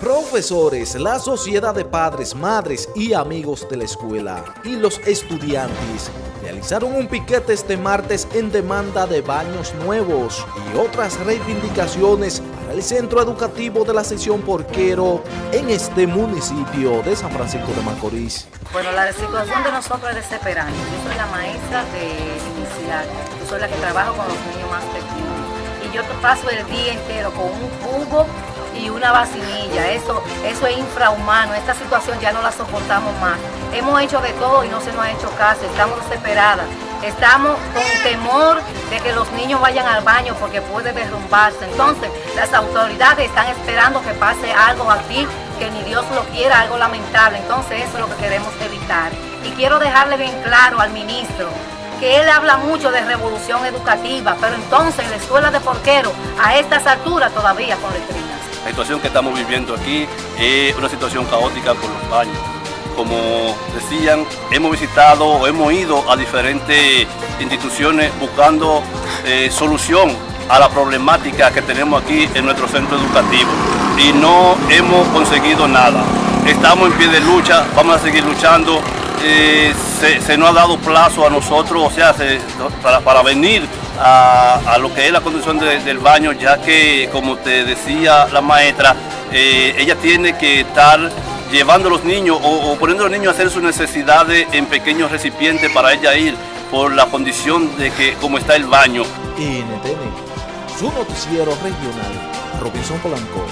Profesores, la sociedad de padres, madres y amigos de la escuela y los estudiantes realizaron un piquete este martes en demanda de baños nuevos y otras reivindicaciones para el centro educativo de la sección Porquero en este municipio de San Francisco de Macorís. Bueno, la situación de nosotros es desesperante. Yo soy la maestra de inicial, yo soy la que trabajo con los niños más pequeños y yo paso el día entero con un cubo y una vacinilla. Eso, eso es infrahumano. Esta situación ya no la soportamos más. Hemos hecho de todo y no se nos ha hecho caso. Estamos desesperadas. Estamos con temor de que los niños vayan al baño porque puede derrumbarse. Entonces, las autoridades están esperando que pase algo aquí que ni Dios lo quiera, algo lamentable. Entonces, eso es lo que queremos evitar. Y quiero dejarle bien claro al ministro que él habla mucho de revolución educativa, pero entonces la escuela de porquero a estas alturas todavía con letrinas. La situación que estamos viviendo aquí es una situación caótica por los baños. Como decían, hemos visitado o hemos ido a diferentes instituciones buscando eh, solución a la problemática que tenemos aquí en nuestro centro educativo y no hemos conseguido nada. Estamos en pie de lucha, vamos a seguir luchando. Eh, se, nos ha dado plazo a nosotros, o sea, para venir a, lo que es la condición del baño, ya que, como te decía la maestra, eh, ella tiene que estar llevando a los niños o, poniendo a los niños a hacer sus necesidades en pequeños recipientes para ella ir por la condición de que como está el baño. NTN, su noticiero regional, Robinson Polanco.